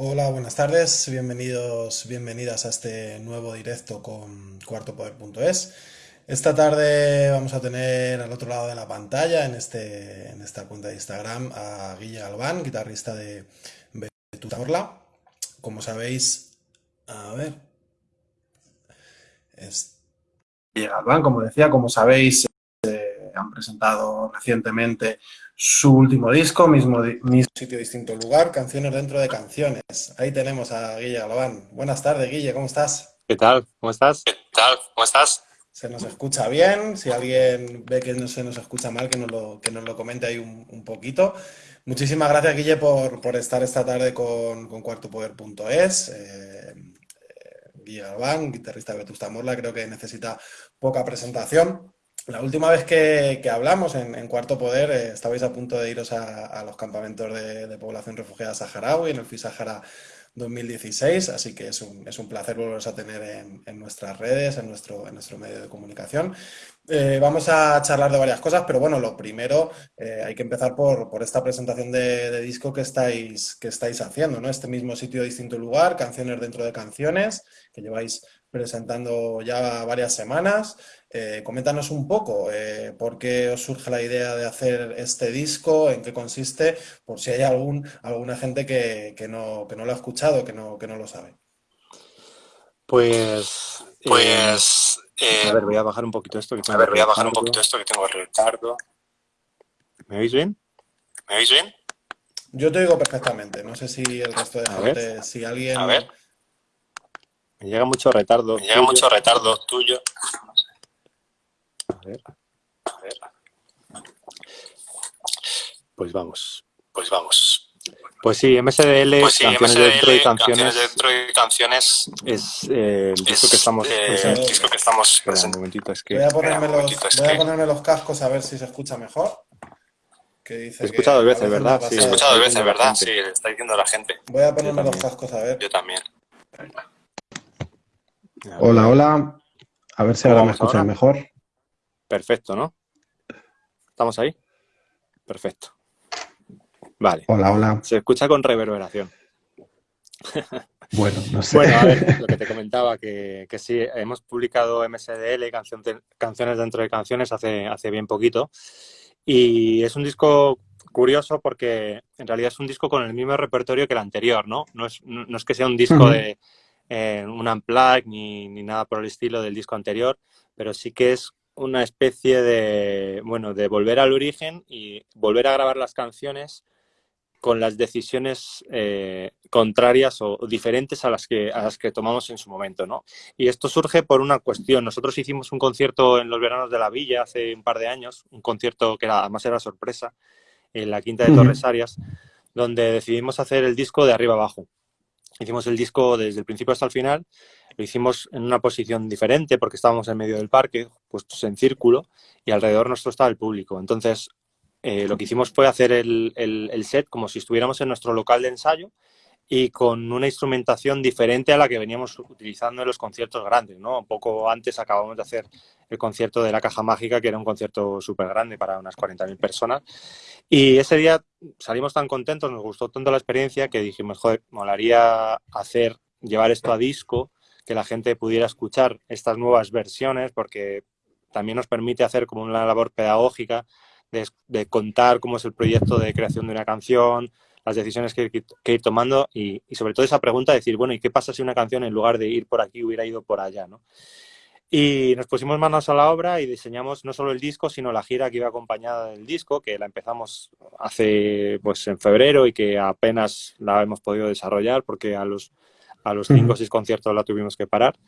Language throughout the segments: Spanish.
Hola, buenas tardes, bienvenidos, bienvenidas a este nuevo directo con cuartopoder.es. Esta tarde vamos a tener al otro lado de la pantalla, en, este, en esta cuenta de Instagram, a Guille Galván, guitarrista de Betuta. Como sabéis, a ver, es Guille Galván, como decía, como sabéis, han presentado recientemente su último disco, mismo, mismo sitio, distinto lugar, canciones dentro de canciones. Ahí tenemos a Guille Galván. Buenas tardes, Guille, ¿cómo estás? ¿Qué tal? ¿Cómo estás? ¿Qué tal? ¿Cómo estás? Se nos escucha bien. Si alguien ve que no se nos escucha mal, que nos lo, que nos lo comente ahí un, poquito. Muchísimas gracias, Guille, por, por estar esta tarde con, con cuartopoder.es. Eh, eh, Guille Galván, guitarrista de Vetusta Morla, creo que necesita poca presentación. La última vez que, hablamos en, Cuarto Poder eh, estabais a punto de iros a, los campamentos de, población refugiada saharaui en el FISAHARA 2016, así que es un, es un placer volveros a tener en, nuestras redes, en nuestro, en nuestro medio de comunicación. Eh, vamos a charlar de varias cosas, pero bueno, lo primero eh, hay que empezar por, por esta presentación de, disco que estáis, que estáis haciendo, ¿no? Este mismo sitio, distinto lugar, canciones dentro de canciones, que lleváis presentando ya varias semanas. Eh, coméntanos un poco eh, por qué os surge la idea de hacer este disco, en qué consiste, por si hay algún, alguna gente que, no, que no lo ha escuchado, que no, que no lo sabe. Pues, pues a ver, voy a bajar un poquito esto. Que a ver, voy a bajar un poquito esto que tengo retardo. ¿Me oís bien? ¿Me oís bien? Yo te oigo perfectamente. No sé si el resto de gente, si alguien... A ver. Me llega mucho retardo. Me llega mucho retardo tuyo. A ver. A ver. Pues vamos. Pues vamos. Pues sí, MSDL, pues sí, canciones, MSDL dentro de canciones, canciones dentro de canciones es eh, el disco que estamos eh, el disco que estamos Espera, un momentito, es que voy a ponerme, los, voy a ponerme los cascos a ver si se escucha mejor. Que dice He escuchado dos veces, ¿verdad? Sí, he escuchado dos veces, ¿verdad? Sí, está diciendo la gente. Voy a ponerme los cascos a ver. Yo también. Hola, hola. A ver si ahora me escuchan mejor. Perfecto, ¿no? ¿Estamos ahí? Perfecto. Vale. Hola, hola. Se escucha con reverberación. Bueno, no sé. Bueno, a ver, lo que te comentaba, que, que sí, hemos publicado MSDL, canciones dentro de canciones, hace, hace bien poquito. Y es un disco curioso porque en realidad es un disco con el mismo repertorio que el anterior, ¿no? No es, no es que sea un disco de eh, un unplug ni, ni, nada por el estilo del disco anterior, pero sí que es una especie de, bueno, de volver al origen y volver a grabar las canciones con las decisiones eh, contrarias o diferentes a las, que, a las que tomamos en su momento, ¿no? Y esto surge por una cuestión. Nosotros hicimos un concierto en los veranos de la Villa hace un par de años, un concierto que era, además era sorpresa, en la Quinta de Torres Arias, donde decidimos hacer el disco de arriba abajo. Hicimos el disco desde el principio hasta el final, lo hicimos en una posición diferente porque estábamos en medio del parque, puestos en círculo, y alrededor nuestro estaba el público. Entonces, eh, lo que hicimos fue hacer el, el, set como si estuviéramos en nuestro local de ensayo y con una instrumentación diferente a la que veníamos utilizando en los conciertos grandes, ¿no? Un poco antes acabamos de hacer el concierto de la Caja Mágica, que era un concierto súper grande para unas 40.000 personas. Y ese día salimos tan contentos, nos gustó tanto la experiencia, que dijimos, joder, molaría hacer, llevar esto a disco, que la gente pudiera escuchar estas nuevas versiones, porque también nos permite hacer como una labor pedagógica de, contar cómo es el proyecto de creación de una canción, las decisiones que, que ir tomando y, sobre todo esa pregunta de decir, bueno, ¿y qué pasa si una canción en lugar de ir por aquí hubiera ido por allá? ¿no? Y nos pusimos manos a la obra y diseñamos no solo el disco, sino la gira que iba acompañada del disco, que la empezamos hace, pues, en febrero y que apenas la hemos podido desarrollar porque a los, a los cinco o seis conciertos la tuvimos que parar.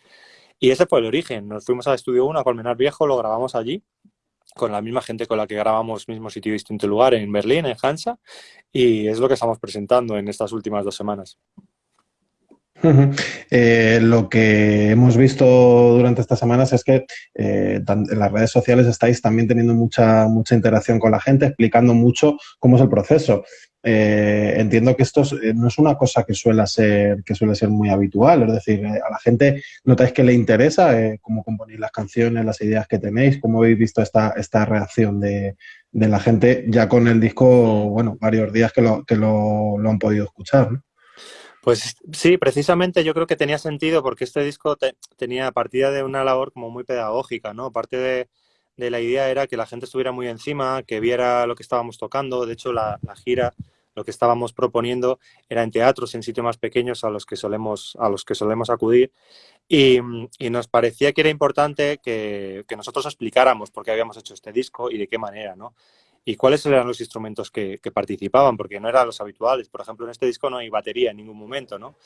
Y ese fue el origen. Nos fuimos al Estudio 1 a Colmenar Viejo, lo grabamos allí con la misma gente con la que grabamos mismo sitio distinto lugar en Berlín, en Hansa, y es lo que estamos presentando en estas últimas dos semanas. Eh, lo que hemos visto durante estas semanas es que eh, en las redes sociales estáis también teniendo mucha, mucha interacción con la gente, explicando mucho cómo es el proceso. Eh, entiendo que esto eh, no es una cosa que suele ser que suele ser muy habitual, es decir, eh, a la gente notáis que le interesa cómo componéis las canciones, las ideas que tenéis, cómo habéis visto esta, esta reacción de, la gente ya con el disco, bueno, varios días que lo, que lo, han podido escuchar, Pues sí, precisamente yo creo que tenía sentido porque este disco tenía partida de una labor como muy pedagógica, ¿no? Parte de, de, la idea era que la gente estuviera muy encima, que viera lo que estábamos tocando. De hecho, la, gira, lo que estábamos proponiendo era en teatros, en sitios más pequeños a los que solemos, a los que solemos acudir. Y, nos parecía que era importante que, que, nosotros explicáramos por qué habíamos hecho este disco y de qué manera, ¿no? y cuáles eran los instrumentos que, participaban, porque no eran los habituales. Por ejemplo, en este disco no hay batería en ningún momento, ¿no?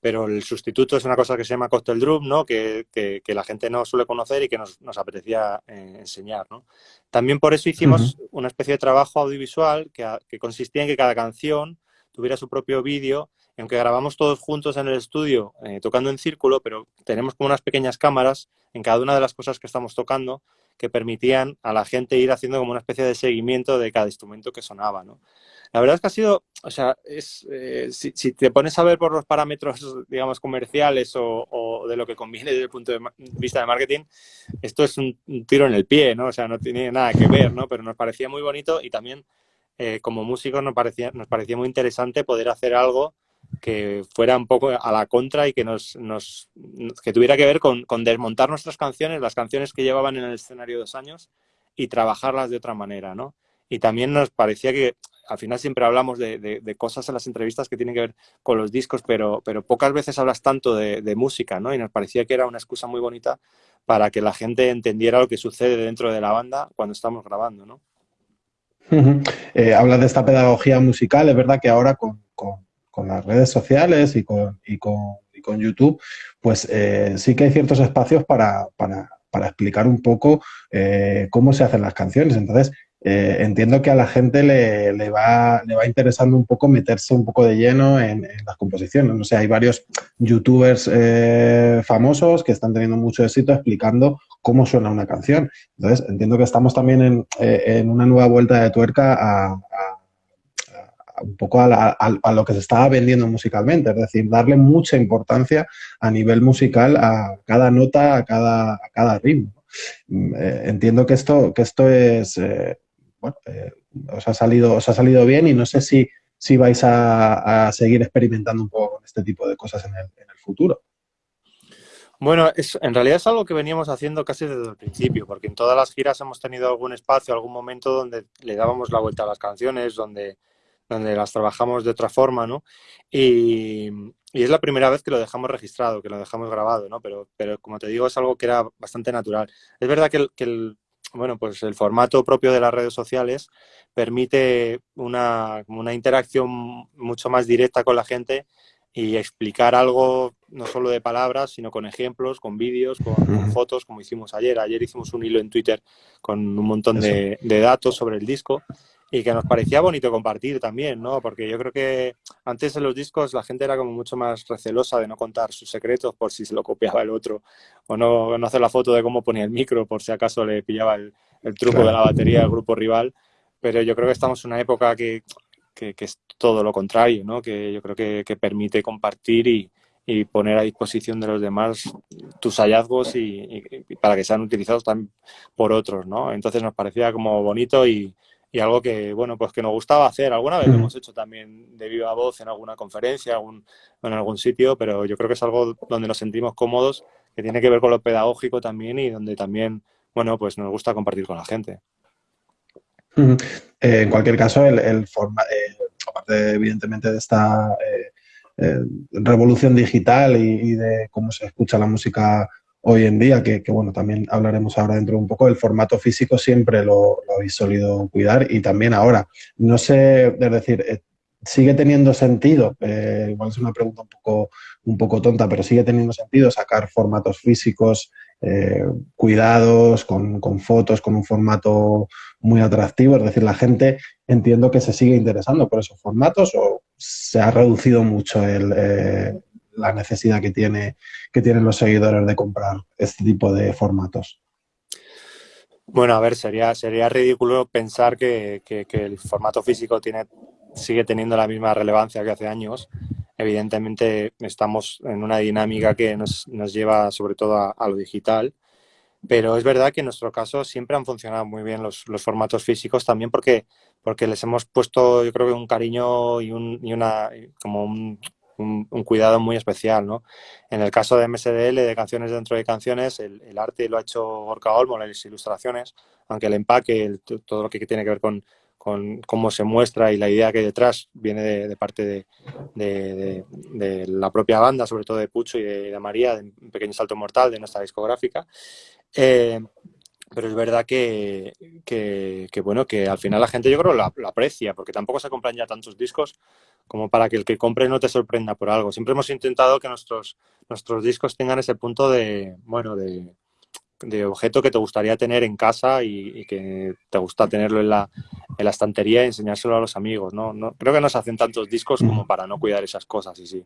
Pero el sustituto es una cosa que se llama cocktail drum, ¿no? Que, la gente no suele conocer y que nos, apetecía eh, enseñar, ¿no? También por eso hicimos una especie de trabajo audiovisual que, consistía en que cada canción tuviera su propio vídeo aunque grabamos todos juntos en el estudio, eh, tocando en círculo, pero tenemos como unas pequeñas cámaras en cada una de las cosas que estamos tocando que permitían a la gente ir haciendo como una especie de seguimiento de cada instrumento que sonaba, ¿no? La verdad es que ha sido, o sea, es, eh, si, te pones a ver por los parámetros, digamos, comerciales o, de lo que conviene desde el punto de vista de marketing, esto es un, tiro en el pie, ¿no? O sea, no tiene nada que ver, ¿no? Pero nos parecía muy bonito y también eh, como músicos nos parecía, nos parecía muy interesante poder hacer algo que fuera un poco a la contra y que nos, nos que tuviera que ver con, con, desmontar nuestras canciones, las canciones que llevaban en el escenario dos años y trabajarlas de otra manera, ¿no? Y también nos parecía que al final siempre hablamos de, de, cosas en las entrevistas que tienen que ver con los discos, pero, pero pocas veces hablas tanto de, música, ¿no? Y nos parecía que era una excusa muy bonita para que la gente entendiera lo que sucede dentro de la banda cuando estamos grabando, ¿no? Eh, hablas de esta pedagogía musical, es verdad que ahora con con las redes sociales y con, y con, y con YouTube, pues eh, sí que hay ciertos espacios para, para, para explicar un poco eh, cómo se hacen las canciones. Entonces, eh, entiendo que a la gente le, le, va, le va interesando un poco meterse un poco de lleno en, las composiciones. O sea, hay varios youtubers famosos que están teniendo mucho éxito explicando cómo suena una canción. Entonces, entiendo que estamos también en, en una nueva vuelta de tuerca a, un poco a, lo que se estaba vendiendo musicalmente, es decir, darle mucha importancia a nivel musical a cada nota, a cada, a cada ritmo. Mm, eh, entiendo que esto, que esto es, eh, bueno, eh, os, ha salido, os ha salido bien y no sé si, si vais a, seguir experimentando un poco con este tipo de cosas en el, en el futuro. Bueno, es, en realidad es algo que veníamos haciendo casi desde el principio, porque en todas las giras hemos tenido algún espacio, algún momento donde le dábamos la vuelta a las canciones, donde donde las trabajamos de otra forma, ¿no? Y, es la primera vez que lo dejamos registrado, que lo dejamos grabado, ¿no? Pero, pero como te digo, es algo que era bastante natural. Es verdad que el, bueno, pues el formato propio de las redes sociales permite una, una interacción mucho más directa con la gente y explicar algo no solo de palabras, sino con ejemplos, con vídeos, con, fotos, como hicimos ayer. Ayer hicimos un hilo en Twitter con un montón de, de, datos sobre el disco y que nos parecía bonito compartir también, ¿no? Porque yo creo que antes en los discos la gente era como mucho más recelosa de no contar sus secretos por si se lo copiaba el otro o no, no hacer la foto de cómo ponía el micro por si acaso le pillaba el, truco de la batería al grupo rival. Pero yo creo que estamos en una época que, que, es todo lo contrario, ¿no? Que yo creo que, que permite compartir y, y, poner a disposición de los demás tus hallazgos y, y, para que sean utilizados también por otros, ¿no? Entonces nos parecía como bonito y, y algo que, bueno, pues que nos gustaba hacer. Alguna vez lo hemos hecho también de viva voz en alguna conferencia, algún, en algún sitio, pero yo creo que es algo donde nos sentimos cómodos, que tiene que ver con lo pedagógico también y donde también, bueno, pues nos gusta compartir con la gente. Eh, en cualquier caso, el, el forma, eh, aparte evidentemente de esta eh, revolución digital y, de cómo se escucha la música hoy en día, que, bueno, también hablaremos ahora dentro de un poco, el formato físico siempre lo, habéis solido cuidar y también ahora. No sé, es decir, eh, sigue teniendo sentido, eh, igual es una pregunta un poco, un poco tonta, pero sigue teniendo sentido sacar formatos físicos eh, cuidados, con, con, fotos, con un formato muy atractivo. Es decir, la gente entiendo que se sigue interesando por esos formatos o se ha reducido mucho el, la necesidad que, tiene, que tienen los seguidores de comprar este tipo de formatos. Bueno, a ver, sería, sería ridículo pensar que, el formato físico tiene, sigue teniendo la misma relevancia que hace años. Evidentemente estamos en una dinámica que nos, lleva sobre todo a, lo digital, pero es verdad que en nuestro caso siempre han funcionado muy bien los, formatos físicos también porque, porque les hemos puesto yo creo que un cariño y, un, y una como un, un, cuidado muy especial, ¿no? En el caso de MSDL, de Canciones dentro de Canciones, el, arte lo ha hecho Gorka Olmo, las ilustraciones, aunque el empaque, todo lo que tiene que ver con, con, cómo se muestra y la idea que hay detrás viene de, parte de, de, la propia banda, sobre todo de Pucho y de, María, de Un Pequeño Salto Mortal, de nuestra discográfica. Eh, pero es verdad que, que, bueno, que al final la gente yo creo lo, aprecia, porque tampoco se compran ya tantos discos como para que el que compre no te sorprenda por algo. Siempre hemos intentado que nuestros, nuestros discos tengan ese punto de, bueno, de, de objeto que te gustaría tener en casa y, que te gusta tenerlo en la, en la estantería y enseñárselo a los amigos, ¿no? no creo que no se hacen tantos discos como para no cuidar esas cosas y si,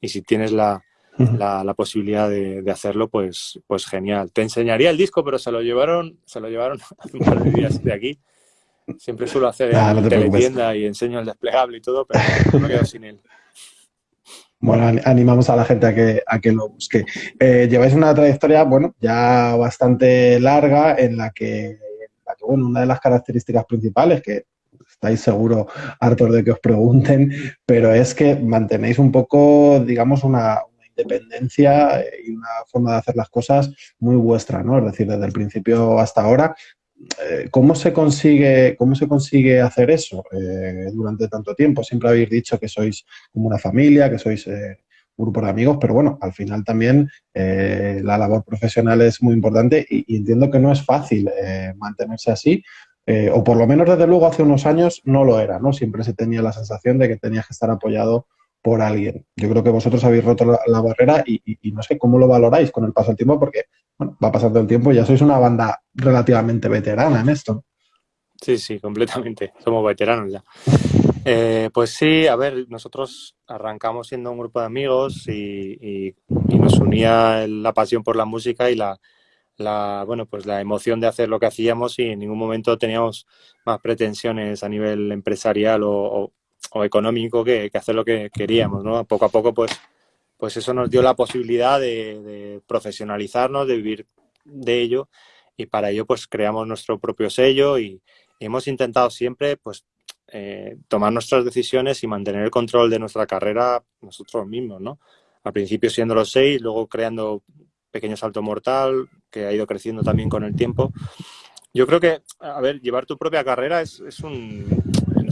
y si tienes la, la, posibilidad de, hacerlo, pues, pues genial. Te enseñaría el disco, pero se lo llevaron, se lo llevaron un par de días de aquí. Siempre suelo hacer en teletienda y enseño el desplegable y todo, pero no quedo sin él. Bueno, animamos a la gente a que, a que lo busque. Eh, lleváis una trayectoria, bueno, ya bastante larga en la que, bueno, una de las características principales que estáis seguro hartos de que os pregunten, pero es que mantenéis un poco, digamos, una, independencia y una forma de hacer las cosas muy vuestra, ¿no? Es decir, desde el principio hasta ahora. Eh, ¿Cómo se consigue, cómo se consigue hacer eso eh, durante tanto tiempo? Siempre habéis dicho que sois como una familia, que sois eh, un grupo de amigos, pero bueno, al final también la labor profesional es muy importante y entiendo que no es fácil mantenerse así, o por lo menos desde luego hace unos años no lo era, ¿no? Siempre se tenía la sensación de que tenías que estar apoyado por alguien. Yo creo que vosotros habéis roto la, barrera y, no sé cómo lo valoráis con el paso del tiempo, porque bueno, va pasando el tiempo y ya sois una banda relativamente veterana en esto. Sí, sí, completamente. Somos veteranos ya. Eh, pues sí, a ver, nosotros arrancamos siendo un grupo de amigos y, nos unía la pasión por la música y la, la, bueno, pues la emoción de hacer lo que hacíamos y en ningún momento teníamos más pretensiones a nivel empresarial o, o económico que, hacer lo que queríamos, ¿no? Poco a poco, pues, pues eso nos dio la posibilidad de, profesionalizarnos, de vivir de ello y para ello pues creamos nuestro propio sello y, hemos intentado siempre pues eh, tomar nuestras decisiones y mantener el control de nuestra carrera nosotros mismos, ¿no? Al principio siendo los seis, luego creando Pequeño Salto Mortal, que ha ido creciendo también con el tiempo. Yo creo que, a ver, llevar tu propia carrera es, es un,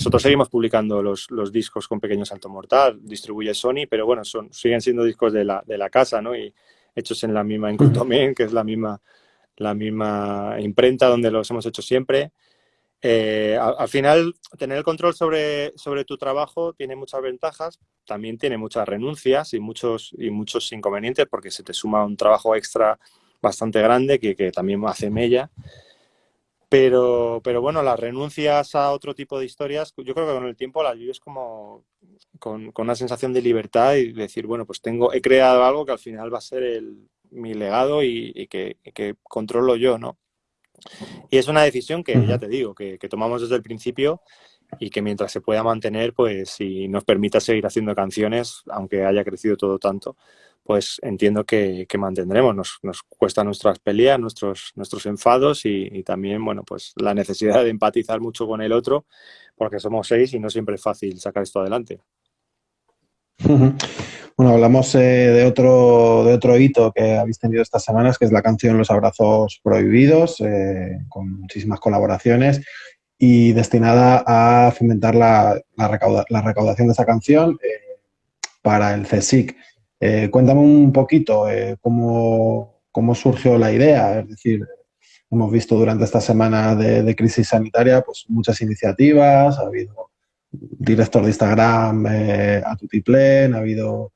nosotros seguimos publicando los, los, discos con Pequeño Salto Mortal, distribuye Sony, pero bueno, son, siguen siendo discos de la, de la casa, ¿no? Y hechos en la misma Encultomen, que es la misma, la misma imprenta donde los hemos hecho siempre. Eh, al, final, tener el control sobre, sobre tu trabajo tiene muchas ventajas, también tiene muchas renuncias y muchos, y muchos inconvenientes porque se te suma un trabajo extra bastante grande que, que también hace mella. Pero, pero bueno, las renuncias a otro tipo de historias, yo creo que con el tiempo las vives como con, con, una sensación de libertad y decir, bueno, pues tengo, he creado algo que al final va a ser el, mi legado y, que, que, controlo yo, ¿no? Y es una decisión que, ya te digo, que, que, tomamos desde el principio y que mientras se pueda mantener, pues si nos permita seguir haciendo canciones, aunque haya crecido todo tanto, pues entiendo que, mantendremos. Nos, nos, cuesta nuestras peleas, nuestros, nuestros enfados y, también, bueno, pues la necesidad de empatizar mucho con el otro, porque somos seis y no siempre es fácil sacar esto adelante. Bueno, hablamos eh, de, otro, de otro hito que habéis tenido estas semanas, que es la canción Los Abrazos Prohibidos, eh, con muchísimas colaboraciones y destinada a fomentar la, la, recaudación de esa canción eh, para el CSIC. Eh, cuéntame un poquito eh, cómo, surgió la idea, es decir, hemos visto durante esta semana de, crisis sanitaria pues muchas iniciativas, ha habido director de Instagram eh, a Tutiplen, ha habido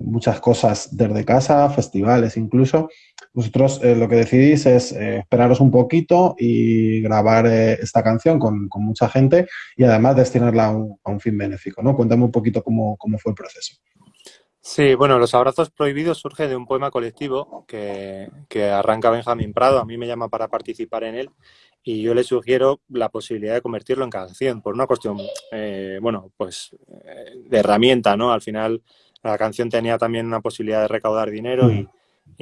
muchas cosas desde casa, festivales incluso. Vosotros lo que decidís es esperaros un poquito y grabar esta canción con, mucha gente y además destinarla a un, fin benéfico. ¿no? Cuéntame un poquito cómo fue el proceso. Sí, bueno, Los Abrazos Prohibidos surge de un poema colectivo que, arranca Benjamín Prado, a mí me llama para participar en él y yo le sugiero la posibilidad de convertirlo en canción por una cuestión, eh, bueno, pues eh, de herramienta, ¿no? Al final la canción tenía también una posibilidad de recaudar dinero y,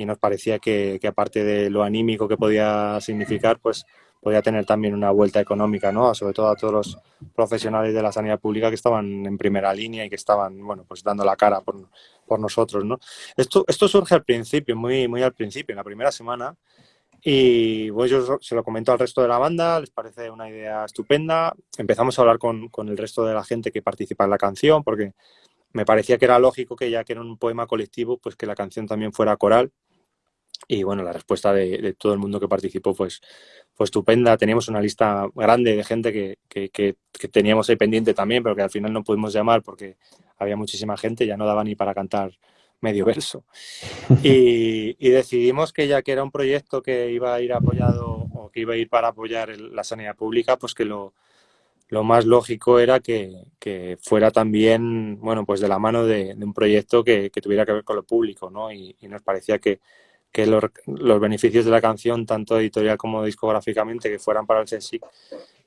nos parecía que, aparte de lo anímico que podía significar, pues podía tener también una vuelta económica, ¿no? Sobre todo a todos los profesionales de la sanidad pública que estaban en primera línea y que estaban, bueno, pues dando la cara por, por nosotros, ¿no? Esto, esto surge al principio, muy, muy al principio, en la primera semana, y pues yo se lo comento al resto de la banda, les parece una idea estupenda. Empezamos a hablar con, con, el resto de la gente que participa en la canción, porque me parecía que era lógico que ya que era un poema colectivo, pues que la canción también fuera coral. Y bueno, la respuesta de, de todo el mundo que participó pues, fue estupenda. Teníamos una lista grande de gente que, que, que, que teníamos ahí pendiente también, pero que al final no pudimos llamar porque había muchísima gente, ya no daba ni para cantar medio verso. Y, y, decidimos que ya que era un proyecto que iba a ir apoyado o que iba a ir para apoyar el, la sanidad pública, pues que lo, lo más lógico era que, que, fuera también, bueno, pues de la mano de, de un proyecto que, que, tuviera que ver con lo público, ¿no? Y, y nos parecía que, que los, los, beneficios de la canción, tanto editorial como discográficamente, que fueran para el CSIC,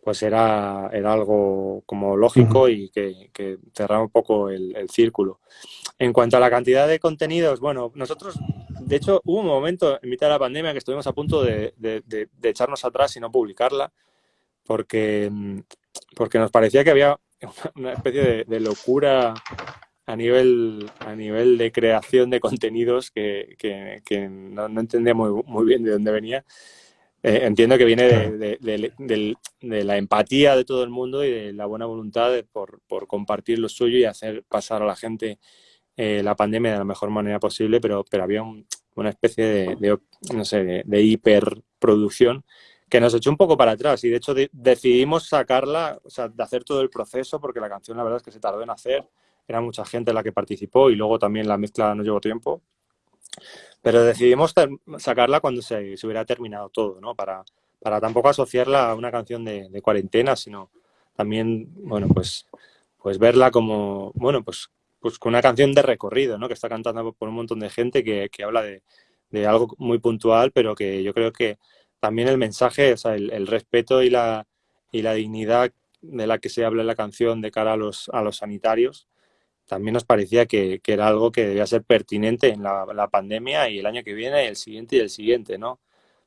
pues era, era algo como lógico y que, que cerraba un poco el, el, círculo. En cuanto a la cantidad de contenidos, bueno, nosotros, de hecho, hubo un momento en mitad de la pandemia que estuvimos a punto de, de, de, de echarnos atrás y no publicarla, porque, porque nos parecía que había una especie de, locura a nivel, a nivel de creación de contenidos que, que, que no, no, entendía muy, muy bien de dónde venía. Eh, entiendo que viene de, de, de, de, la empatía de todo el mundo y de la buena voluntad por, por, compartir lo suyo y hacer pasar a la gente eh, la pandemia de la mejor manera posible, pero, pero había un, una especie de, no sé, de, hiperproducción que nos echó un poco para atrás. Y de hecho decidimos sacarla, o sea, de hacer todo el proceso porque la canción la verdad es que se tardó en hacer, era mucha gente la que participó y luego también la mezcla no llevó tiempo pero decidimos sacarla cuando se, hubiera terminado todo, ¿no? Para, para tampoco asociarla a una canción de, cuarentena, sino también, bueno, pues, pues verla como, bueno, pues, pues con una canción de recorrido, ¿no? Que está cantando por un montón de gente que, que habla de, de, algo muy puntual, pero que yo creo que también el mensaje, o sea, el, el, respeto y la, y la dignidad de la que se habla en la canción de cara a los, a los sanitarios, también nos parecía que, que, era algo que debía ser pertinente en la, la, pandemia y el año que viene, y el siguiente y el siguiente, ¿no?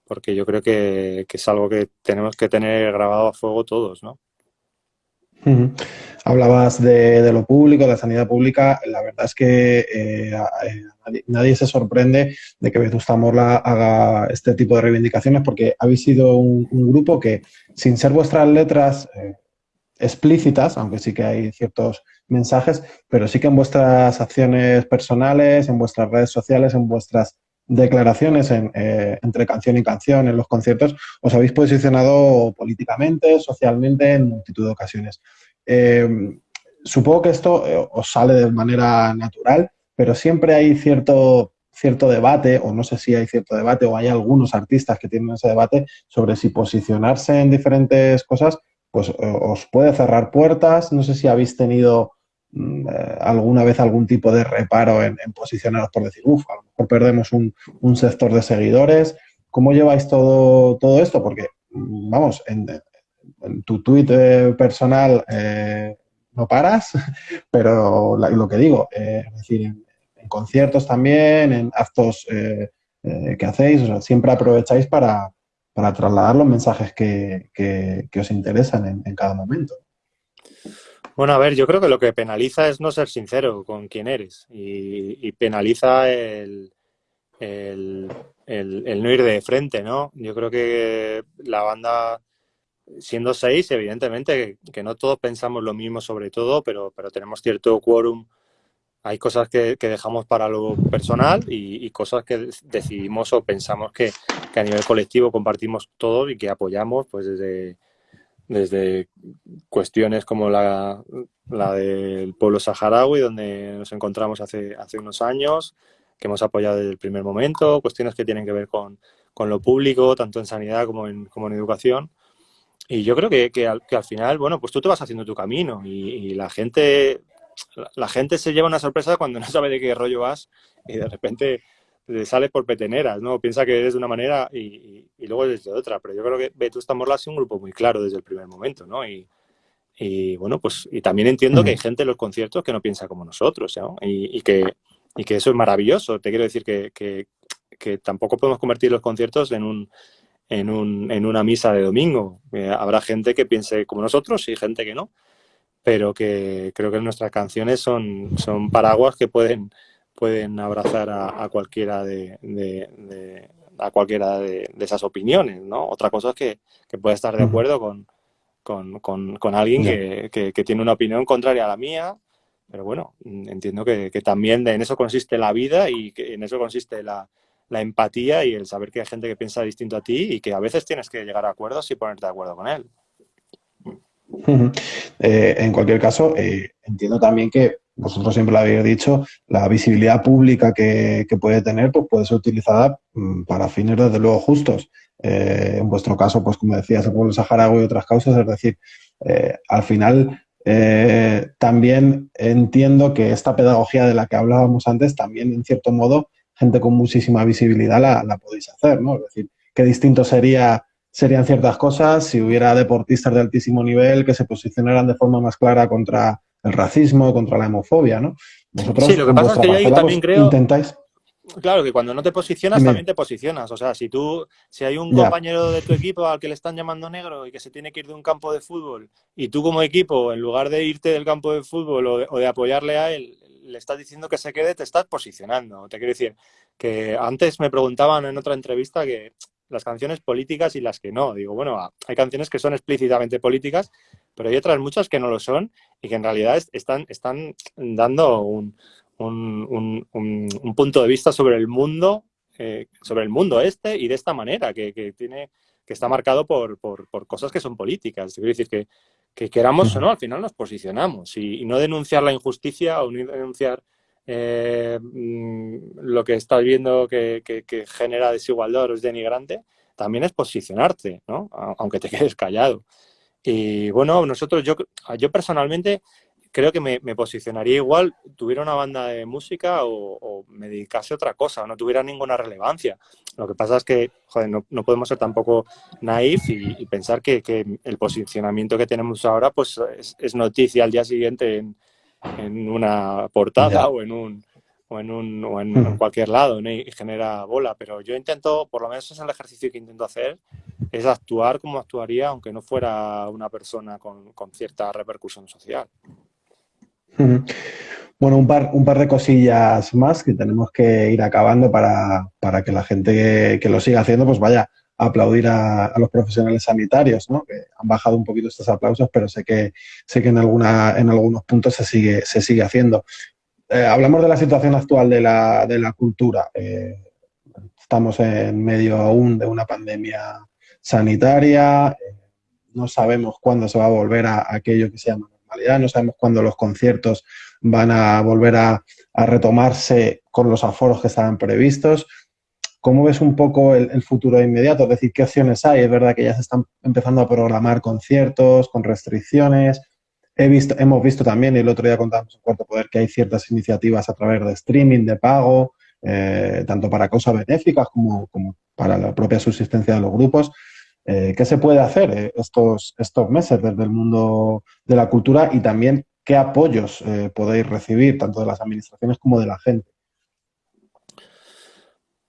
Porque yo creo que, que es algo que tenemos que tener grabado a fuego todos, ¿no? Hablabas de, de, lo público, de la sanidad pública. La verdad es que eh, nadie, nadie, se sorprende de que Vetusta Morla haga este tipo de reivindicaciones porque habéis sido un, un grupo que, sin ser vuestras letras eh, explícitas, aunque sí que hay ciertos mensajes, pero sí que en vuestras acciones personales, en vuestras redes sociales, en vuestras declaraciones en, eh, entre canción y canción, en los conciertos, os habéis posicionado políticamente, socialmente, en multitud de ocasiones. Eh, supongo que esto eh, os sale de manera natural, pero siempre hay cierto, cierto debate, o no sé si hay cierto debate, o hay algunos artistas que tienen ese debate sobre si posicionarse en diferentes cosas pues os puede cerrar puertas. No sé si habéis tenido alguna vez algún tipo de reparo en, en posicionaros por decir, uff, a lo mejor perdemos un, sector de seguidores. ¿Cómo lleváis todo, todo esto? Porque, mm, vamos, en, en tu tuit eh, personal eh, no paras, pero lo que digo, eh, es decir, en, en, conciertos también, en actos eh, que hacéis, o sea, siempre aprovecháis para, para trasladar los mensajes que, que, que os interesan en, cada momento. Bueno, a ver, yo creo que lo que penaliza es no ser sincero con quién eres y, y penaliza el, el, no ir de frente, ¿no? Yo creo que la banda, siendo seis, evidentemente que, no todos pensamos lo mismo sobre todo, pero, pero tenemos cierto quórum hay cosas que, dejamos para lo personal y, cosas que decidimos o pensamos que, a nivel colectivo compartimos todos y que apoyamos pues desde, desde cuestiones como la, la del pueblo saharaui, donde nos encontramos hace, hace unos años, que hemos apoyado desde el primer momento, cuestiones que tienen que ver con, con lo público, tanto en sanidad como en, como en educación. Y yo creo que, que, al, que al final, bueno, pues tú te vas haciendo tu camino y, y la gente la gente se lleva una sorpresa cuando no sabe de qué rollo vas y de repente le sale por peteneras, ¿no? Piensa que eres de una manera y, y, y luego eres de otra, pero yo creo que Vetusta Morla ha sido un grupo muy claro desde el primer momento, ¿no? Y, y bueno, pues y también entiendo que hay gente en los conciertos que no piensa como nosotros, ¿no? Y, y que, y que eso es maravilloso. Te quiero decir que, que, que tampoco podemos convertir los conciertos en un, en, un, en una misa de domingo. Eh, habrá gente que piense como nosotros y gente que no, pero que creo que nuestras canciones son, son paraguas que pueden, pueden abrazar a, cualquiera de, a cualquiera de, esas opiniones, ¿no? Otra cosa es que, que pueda estar de acuerdo con, con, con, alguien que, que, tiene una opinión contraria a la mía, pero bueno, entiendo que, también en eso consiste la vida y que en eso consiste la, la empatía y el saber que hay gente que piensa distinto a ti y que a veces tienes que llegar a acuerdos y ponerte de acuerdo con él. Eh, en cualquier caso, eh, entiendo también que vosotros siempre lo habéis dicho, la visibilidad pública que, puede tener pues puede ser utilizada mm, para fines desde luego justos. Eh, en vuestro caso, pues como decías, el pueblo saharaui y otras causas, es decir, al final también entiendo que esta pedagogía de la que hablábamos antes, también en cierto modo gente con muchísima visibilidad la, podéis hacer, ¿no? Es decir, qué distinto sería, serían ciertas cosas si hubiera deportistas de altísimo nivel que se posicionaran de forma más clara contra el racismo, contra la homofobia, ¿no? sí, lo que pasa es que yo también creo... Intentáis... Claro, que cuando no te posicionas, también te posicionas. O sea, si tú, si hay un compañero de tu equipo al que le están llamando negro y que se tiene que ir de un campo de fútbol, y tú como equipo, en lugar de irte del campo de fútbol o de apoyarle a él, le estás diciendo que se quede, te estás posicionando. Te quiero decir que antes me preguntaban en otra entrevista que las canciones políticas y las que no. Digo, bueno, hay canciones que son explícitamente políticas, pero hay otras muchas que no lo son y que en realidad están, están dando un, punto de vista sobre el mundo, eh, sobre el mundo este y de esta manera, que, tiene que está marcado por, por, por, cosas que son políticas. Quiero decir que que queramos o no, al final nos posicionamos y, no denunciar la injusticia o no denunciar eh, mm, lo que estás viendo que, genera desigualdad o es denigrante, también es posicionarte, ¿no? Aunque te quedes callado. Y bueno, nosotros, yo, yo personalmente creo que me, posicionaría igual, tuviera una banda de música o, me dedicase a otra cosa, no tuviera ninguna relevancia. Lo que pasa es que, joder, no, podemos ser tampoco naif y, pensar que, el posicionamiento que tenemos ahora pues es, noticia al día siguiente en, una portada o en un o en, un, o en, cualquier lado y genera bola, pero yo intento, por lo menos es el ejercicio que intento hacer, es actuar como actuaría aunque no fuera una persona con, con cierta repercusión social. Bueno, un par, un par de cosillas más que tenemos que ir acabando para, que la gente que, lo siga haciendo pues vaya aplaudir a, los profesionales sanitarios, ¿no? que han bajado un poquito estos aplausos, pero sé que, sé que en, alguna, en algunos puntos se sigue, se sigue haciendo. Eh, hablamos de la situación actual de la, de la cultura. Eh, estamos en medio aún de una pandemia sanitaria, eh, no sabemos cuándo se va a volver a aquello que se llama no sabemos cuándo los conciertos van a volver a, retomarse con los aforos que estaban previstos. ¿Cómo ves un poco el, futuro inmediato? Es decir, ¿qué opciones hay? Es verdad que ya se están empezando a programar conciertos con restricciones. He visto, hemos visto también, el otro día contábamos en Cuarto Poder, que hay ciertas iniciativas a través de streaming, de pago, eh, tanto para cosas benéficas como, para la propia subsistencia de los grupos. Eh, ¿Qué se puede hacer eh, estos, estos meses desde el mundo de la cultura y también qué apoyos podéis recibir tanto de las administraciones como de la gente?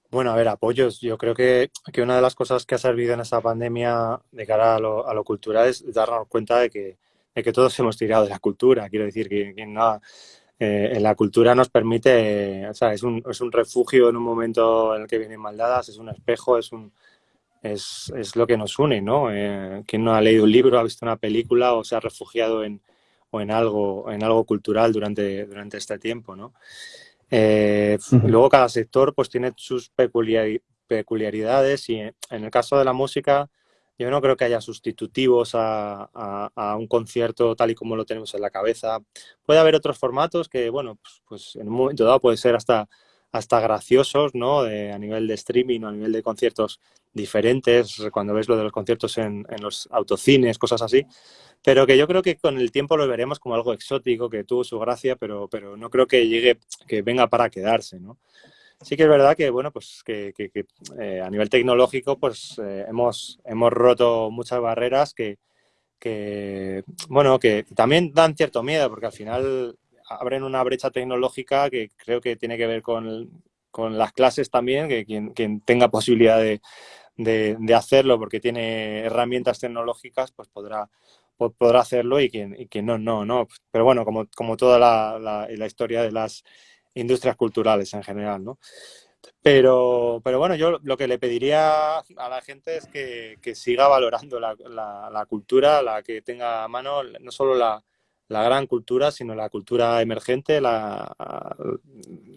Bueno, a ver, apoyos. Yo creo que, una de las cosas que ha servido en esta pandemia de cara a lo, a lo cultural es darnos cuenta de que, de que, todos hemos tirado de la cultura. Quiero decir que, en la cultura nos permite, o sea, es un, es un refugio en un momento en el que vienen maldadas, es un espejo, es un, es, es lo que nos une, ¿no? Eh, quien no ha leído un libro, ha visto una película o se ha refugiado en, o en, algo, en algo cultural durante, durante este tiempo, ¿no? Eh, luego cada sector pues tiene sus peculiaridades y en el caso de la música yo no creo que haya sustitutivos a, a, un concierto tal y como lo tenemos en la cabeza. Puede haber otros formatos que, bueno, pues, pues en un momento dado puede ser hasta hasta graciosos, ¿no? a nivel de streaming o a nivel de conciertos diferentes, cuando ves lo de los conciertos en, los autocines, cosas así, pero que yo creo que con el tiempo lo veremos como algo exótico, que tuvo su gracia, pero, pero no creo que llegue, que venga para quedarse, ¿no? Sí que es verdad que, bueno, pues que, eh, a nivel tecnológico, pues eh, hemos, hemos roto muchas barreras que, que, bueno, que también dan cierto miedo, porque al final abren una brecha tecnológica que creo que tiene que ver con, las clases también, que quien, tenga posibilidad de, de, hacerlo porque tiene herramientas tecnológicas, pues podrá, podrá hacerlo y quien, quien no, no, no. Pero bueno, como, como toda la, la, historia de las industrias culturales en general, ¿no? Pero, pero bueno, yo lo que le pediría a la gente es que, que siga valorando la, la, cultura, la que tenga a mano, no solo la, la gran cultura, sino la cultura emergente, la,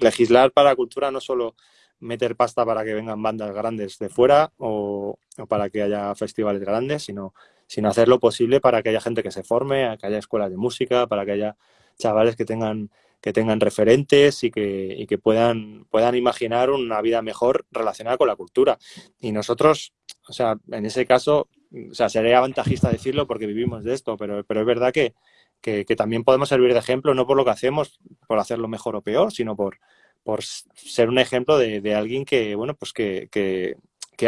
legislar para la cultura, no solo meter pasta para que vengan bandas grandes de fuera o, para que haya festivales grandes, sino, sino hacer lo posible para que haya gente que se forme, que haya escuelas de música, para que haya chavales que tengan, que tengan referentes y que, y que puedan, puedan imaginar una vida mejor relacionada con la cultura. Y nosotros, o sea, en ese caso, o sea, sería avantajista decirlo porque vivimos de esto, pero, pero es verdad que, que, también podemos servir de ejemplo, no por lo que hacemos, por hacerlo mejor o peor, sino por, por ser un ejemplo de, alguien que, bueno, pues que, que,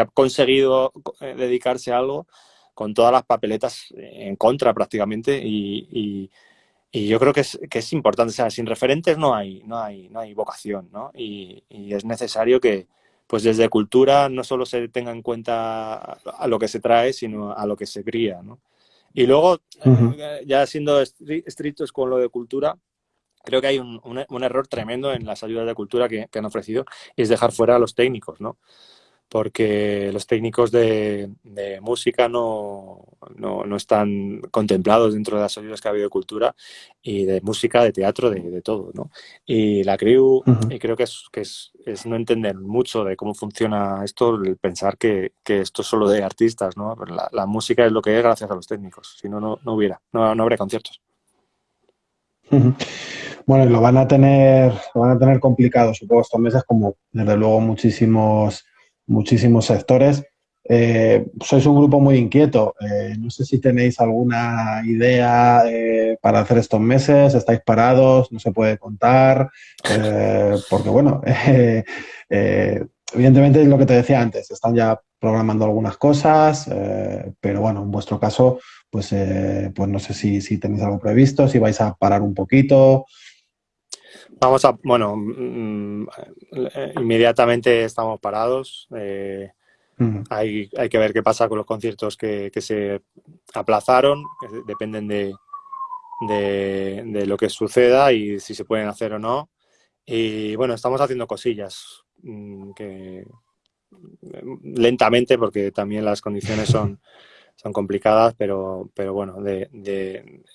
ha conseguido eh, dedicarse a algo con todas las papeletas en contra prácticamente y, y, yo creo que es, que es importante, sea, sin referentes no hay, no hay, no hay vocación, ¿no? Y, es necesario que, pues desde cultura no solo se tenga en cuenta a lo que se trae, sino a lo que se cría, ¿no? Y luego, eh, ya siendo estrictos con lo de cultura, creo que hay un, un, error tremendo en las ayudas de cultura que, han ofrecido y es dejar fuera a los técnicos, ¿no? Porque los técnicos de, música no, no, están contemplados dentro de las ayudas que ha habido de cultura y de música, de teatro, de, todo, ¿no? Y la CRIU, y creo que, es, que es, es, no entender mucho de cómo funciona esto, el pensar que, que esto es solo de artistas, ¿no? La, la, música es lo que es gracias a los técnicos, si no, no, hubiera, no, no habría conciertos. Bueno, lo van a tener, lo van a tener complicado, supongo, estos meses, como desde luego muchísimos, muchísimos sectores. Eh, sois un grupo muy inquieto. Eh, no sé si tenéis alguna idea eh, para hacer estos meses. ¿Estáis parados? ¿No se puede contar? porque, bueno, evidentemente es lo que te decía antes. Están ya programando algunas cosas, pero bueno, en vuestro caso, pues, pues no sé si, si tenéis algo previsto, si vais a parar un poquito. Vamos a, bueno, mm, eh, inmediatamente estamos parados. Eh, hay, hay, que ver qué pasa con los conciertos que, se aplazaron, dependen de, de, lo que suceda y si se pueden hacer o no. Y bueno, estamos haciendo cosillas mm, que lentamente porque también las condiciones son, son complicadas, pero, pero bueno, de,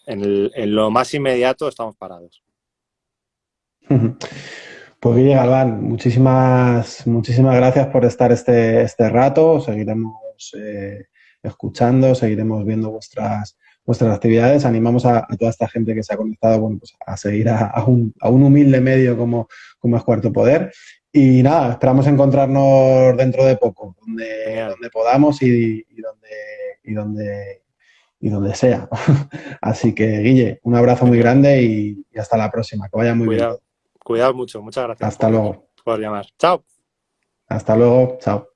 en lo más inmediato estamos parados. Pues Guille Galván, muchísimas, muchísimas gracias por estar este, este rato. Seguiremos eh, escuchando, seguiremos viendo vuestras, vuestras actividades. Animamos a, toda esta gente que se ha conectado bueno, pues a seguir a, un, humilde medio como, como es Cuarto Poder. Y nada, esperamos encontrarnos dentro de poco, donde, donde podamos y, donde, y, donde, y donde sea. Así que, Guille, un abrazo muy grande y, hasta la próxima. Que vaya muy bien. Cuidado mucho. Muchas gracias. Hasta luego. Por llamar. Chao. Hasta luego. Chao.